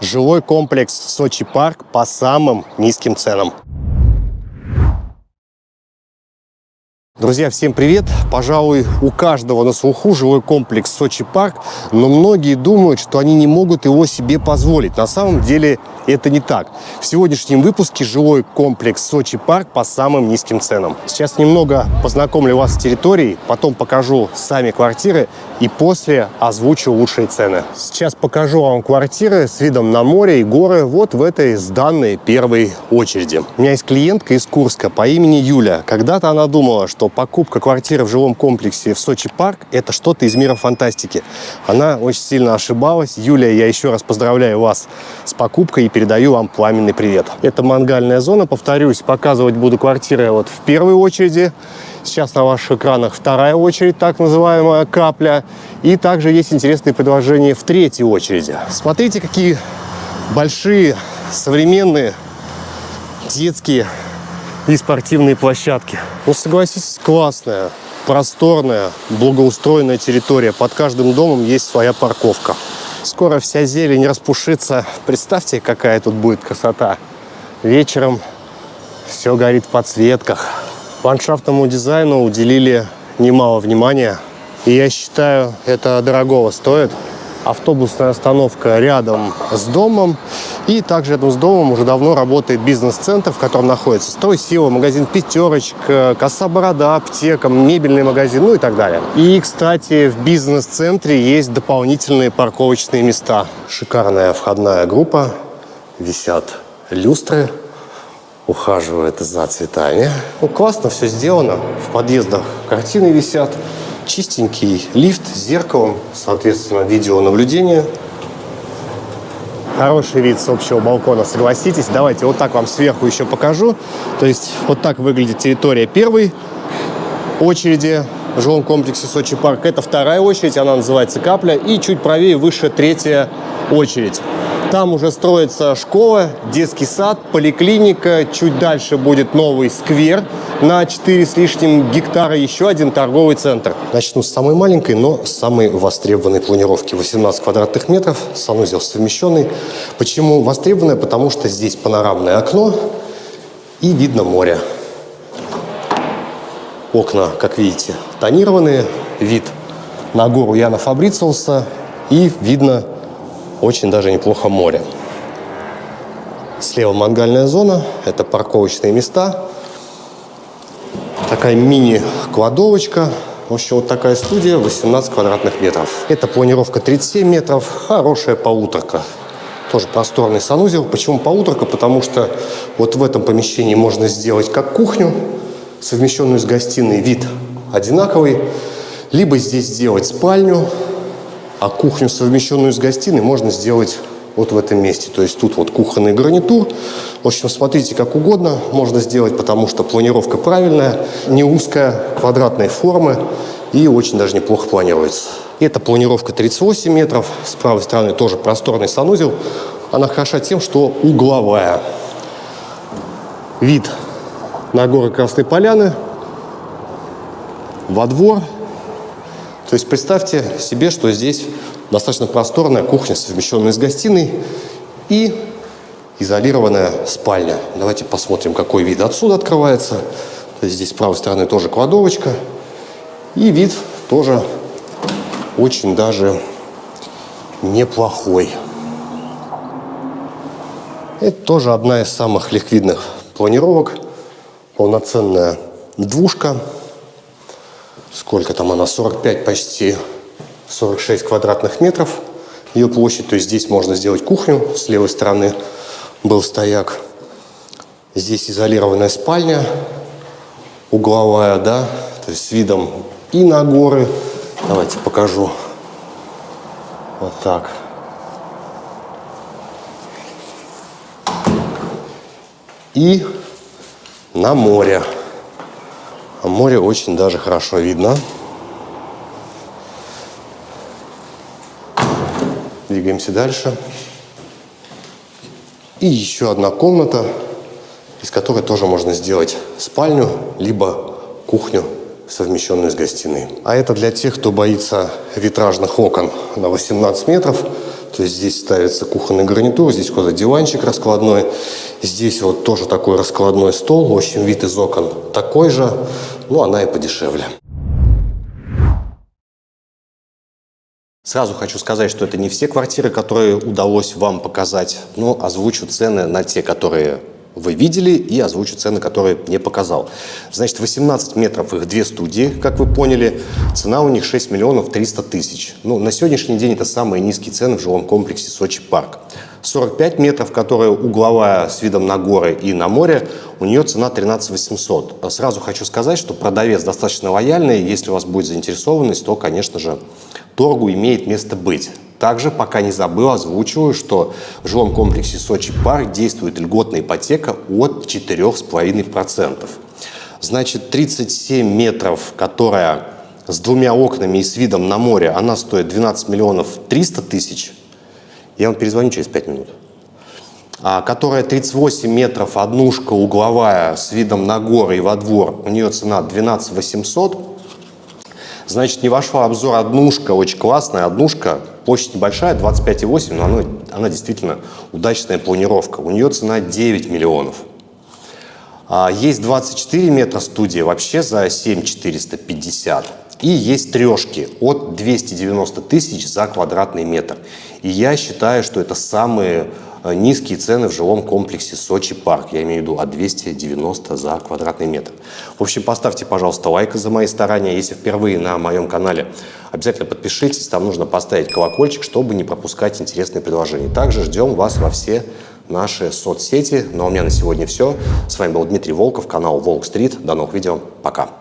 Жилой комплекс Сочи Парк по самым низким ценам. Друзья, всем привет! Пожалуй, у каждого на слуху жилой комплекс Сочи Парк, но многие думают, что они не могут его себе позволить. На самом деле это не так. В сегодняшнем выпуске жилой комплекс Сочи Парк по самым низким ценам. Сейчас немного познакомлю вас с территорией, потом покажу сами квартиры и после озвучу лучшие цены. Сейчас покажу вам квартиры с видом на море и горы вот в этой сданной первой очереди. У меня есть клиентка из Курска по имени Юля. Когда-то она думала, что покупка квартиры в жилом комплексе в Сочи парк – это что-то из мира фантастики. Она очень сильно ошибалась. Юлия, я еще раз поздравляю вас с покупкой и передаю вам пламенный привет. Это мангальная зона, повторюсь, показывать буду квартиры вот в первой очереди. Сейчас на ваших экранах вторая очередь, так называемая капля. И также есть интересные предложения в третьей очереди. Смотрите, какие большие, современные, детские и спортивные площадки. Ну, согласитесь, классная, просторная, благоустроенная территория. Под каждым домом есть своя парковка. Скоро вся зелень распушится. Представьте, какая тут будет красота. Вечером все горит в подсветках. Ландшафтному дизайну уделили немало внимания. И я считаю, это дорогого стоит автобусная остановка рядом с домом. И также рядом с домом уже давно работает бизнес-центр, в котором находится стройсила, магазин «Пятерочка», коса борода, аптека, мебельный магазин, ну и так далее. И, кстати, в бизнес-центре есть дополнительные парковочные места. Шикарная входная группа, висят люстры, ухаживает за цветами. Ну, классно все сделано. В подъездах картины висят чистенький лифт с зеркалом, соответственно, видеонаблюдение. Хороший вид с общего балкона, согласитесь. Давайте вот так вам сверху еще покажу. То есть вот так выглядит территория первой очереди в жилом комплексе Сочи Парк. Это вторая очередь, она называется Капля. И чуть правее, выше третья очередь. Там уже строится школа, детский сад, поликлиника. Чуть дальше будет новый сквер на 4 с лишним гектара. Еще один торговый центр. Начну с самой маленькой, но самой востребованной планировки. 18 квадратных метров, санузел совмещенный. Почему востребованная? Потому что здесь панорамное окно и видно море. Окна, как видите, тонированные. Вид на гору Яна Фабрициуса. И видно очень даже неплохо море. Слева мангальная зона, это парковочные места. Такая мини-кладовочка. В общем, вот такая студия, 18 квадратных метров. Это планировка 37 метров, хорошая полуторка. Тоже просторный санузел. Почему полуторка? Потому что вот в этом помещении можно сделать как кухню, совмещенную с гостиной, вид одинаковый. Либо здесь сделать спальню, а кухню, совмещенную с гостиной, можно сделать вот в этом месте. То есть тут вот кухонный гарнитур. В общем, смотрите как угодно можно сделать, потому что планировка правильная, не узкая, квадратной формы и очень даже неплохо планируется. Это планировка 38 метров. С правой стороны тоже просторный санузел. Она хороша тем, что угловая. Вид на горы Красной Поляны, во двор – то есть представьте себе, что здесь достаточно просторная кухня, совмещенная с гостиной и изолированная спальня. Давайте посмотрим, какой вид отсюда открывается. Здесь с правой стороны тоже кладовочка. И вид тоже очень даже неплохой. Это тоже одна из самых ликвидных планировок. Полноценная двушка сколько там она, 45 почти, 46 квадратных метров ее площадь. То есть здесь можно сделать кухню, с левой стороны был стояк. Здесь изолированная спальня, угловая, да, то есть с видом и на горы. Давайте покажу. Вот так. И на море. А море очень даже хорошо видно. Двигаемся дальше. И еще одна комната, из которой тоже можно сделать спальню, либо кухню, совмещенную с гостиной. А это для тех, кто боится витражных окон на 18 метров. То есть здесь ставится кухонный гарнитур, здесь куда-то диванчик раскладной. Здесь вот тоже такой раскладной стол. В общем, вид из окон такой же, но она и подешевле. Сразу хочу сказать, что это не все квартиры, которые удалось вам показать, но озвучу цены на те, которые вы видели, и озвучу цены, которые не показал. Значит, 18 метров их две студии, как вы поняли. Цена у них 6 миллионов 300 тысяч. Ну, на сегодняшний день это самые низкие цены в жилом комплексе Сочи Парк. 45 метров, которая угловая с видом на горы и на море, у нее цена 13 800. Сразу хочу сказать, что продавец достаточно лояльный. Если у вас будет заинтересованность, то, конечно же, торгу имеет место быть. Также, пока не забыл, озвучиваю, что в жилом комплексе Сочи Парк действует льготная ипотека от 4,5%. Значит, 37 метров, которая с двумя окнами и с видом на море, она стоит 12 миллионов 300 тысяч. Я вам перезвоню через 5 минут. А, которая 38 метров, однушка угловая с видом на горы и во двор, у нее цена 12 800. Значит, не вошла обзор однушка, очень классная однушка, площадь небольшая, 25,8, но она, она действительно удачная планировка. У нее цена 9 миллионов. А, есть 24 метра студия вообще за 7 450. И есть трешки от 290 тысяч за квадратный метр. И я считаю, что это самые Э, низкие цены в жилом комплексе Сочи Парк. Я имею в виду от 290 за квадратный метр. В общем, поставьте, пожалуйста, лайк за мои старания. Если впервые на моем канале, обязательно подпишитесь. Там нужно поставить колокольчик, чтобы не пропускать интересные предложения. Также ждем вас во все наши соцсети. Ну а у меня на сегодня все. С вами был Дмитрий Волков, канал Волк Стрит. До новых видео. Пока.